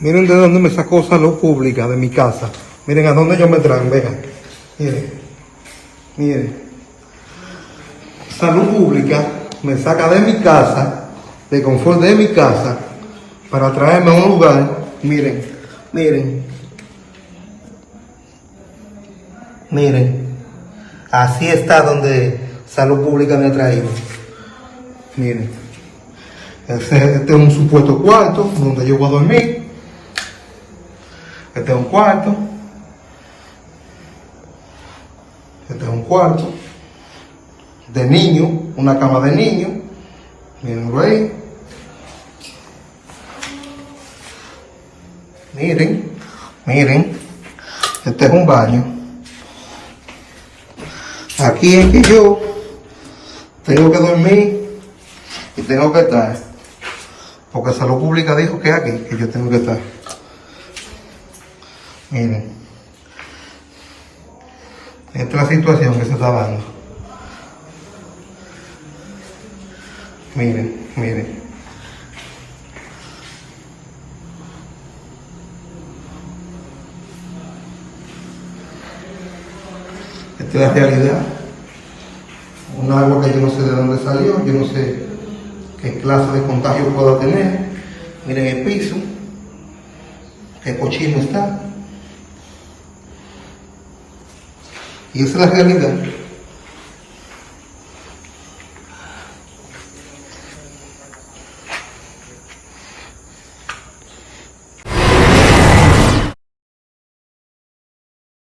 Miren de dónde me sacó salud pública, de mi casa. Miren a dónde yo me traen, vean. Miren. Miren. Salud pública me saca de mi casa, de confort de mi casa, para traerme a un lugar. Miren, miren. Miren. Así está donde salud pública me ha traído. Miren. Este, este es un supuesto cuarto donde yo voy a dormir. Este es un cuarto. Este es un cuarto. De niño, una cama de niño. Mirenlo ahí. Miren, miren. Este es un baño. Aquí es que yo tengo que dormir y tengo que estar. Porque Salud Pública dijo que aquí que yo tengo que estar. Miren. Esta es la situación que se está dando. Miren, miren. Esta es la realidad. Un agua que yo no sé de dónde salió, yo no sé qué clase de contagio pueda tener. Miren el piso, qué cochino está. Y esa es la realidad.